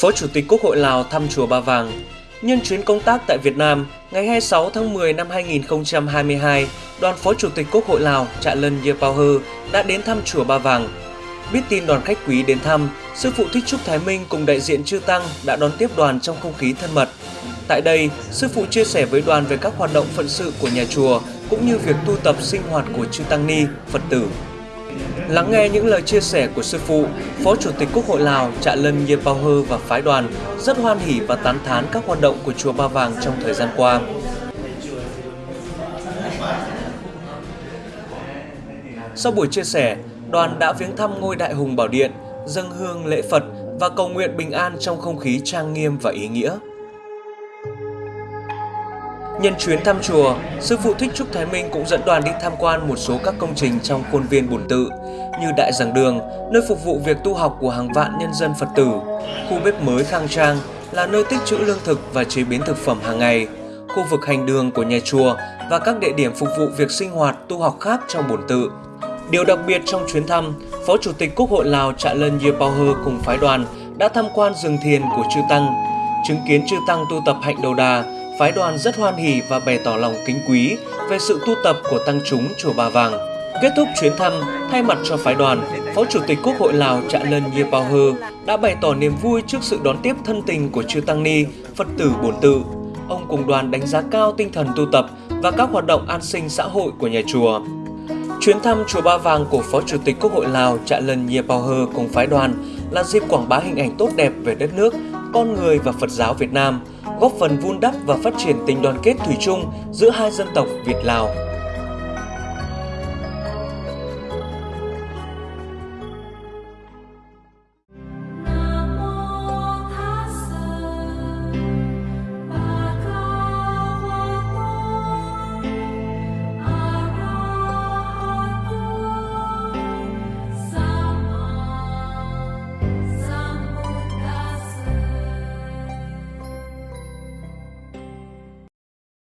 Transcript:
Phó Chủ tịch Quốc hội Lào thăm Chùa Ba Vàng Nhân chuyến công tác tại Việt Nam, ngày 26 tháng 10 năm 2022, đoàn Phó Chủ tịch Quốc hội Lào Trạ Lân Yê Hơ đã đến thăm Chùa Ba Vàng. Biết tin đoàn khách quý đến thăm, Sư phụ Thích Trúc Thái Minh cùng đại diện Chư Tăng đã đón tiếp đoàn trong không khí thân mật. Tại đây, Sư phụ chia sẻ với đoàn về các hoạt động phận sự của nhà chùa, cũng như việc tu tập sinh hoạt của Chư Tăng Ni, Phật tử. Lắng nghe những lời chia sẻ của sư phụ, Phó Chủ tịch Quốc hội Lào Trạ Lân Yê Hơ và phái đoàn rất hoan hỉ và tán thán các hoạt động của chùa Ba Vàng trong thời gian qua. Sau buổi chia sẻ, đoàn đã viếng thăm ngôi Đại Hùng Bảo Điện, dâng hương lễ Phật và cầu nguyện bình an trong không khí trang nghiêm và ý nghĩa. Nhân chuyến thăm chùa, Sư phụ Thích Trúc Thái Minh cũng dẫn đoàn đi tham quan một số các công trình trong khuôn viên bổn tự như Đại Giảng Đường, nơi phục vụ việc tu học của hàng vạn nhân dân Phật tử, khu bếp mới khang trang là nơi tích trữ lương thực và chế biến thực phẩm hàng ngày, khu vực hành đường của nhà chùa và các địa điểm phục vụ việc sinh hoạt tu học khác trong bổn tự. Điều đặc biệt trong chuyến thăm, Phó Chủ tịch Quốc hội Lào Trạ Lân Yê cùng phái đoàn đã tham quan rừng thiền của Chư Tăng, chứng kiến Chư Tăng tu tập hạnh đầu đà, phái đoàn rất hoan hỉ và bày tỏ lòng kính quý về sự tu tập của tăng chúng chùa Ba Vàng. Kết thúc chuyến thăm, thay mặt cho phái đoàn, Phó Chủ tịch Quốc hội Lào Trạ Lân Yê Bao Hơ đã bày tỏ niềm vui trước sự đón tiếp thân tình của chư Tăng Ni, Phật tử bổn tự. Ông cùng đoàn đánh giá cao tinh thần tu tập và các hoạt động an sinh xã hội của nhà chùa. Chuyến thăm chùa Ba Vàng của Phó Chủ tịch Quốc hội Lào Trạ Lân Yê Bao Hơ cùng phái đoàn là dịp quảng bá hình ảnh tốt đẹp về đất nước, con người và Phật giáo Việt Nam – góp phần vun đắp và phát triển tình đoàn kết thủy chung giữa hai dân tộc Việt Lào.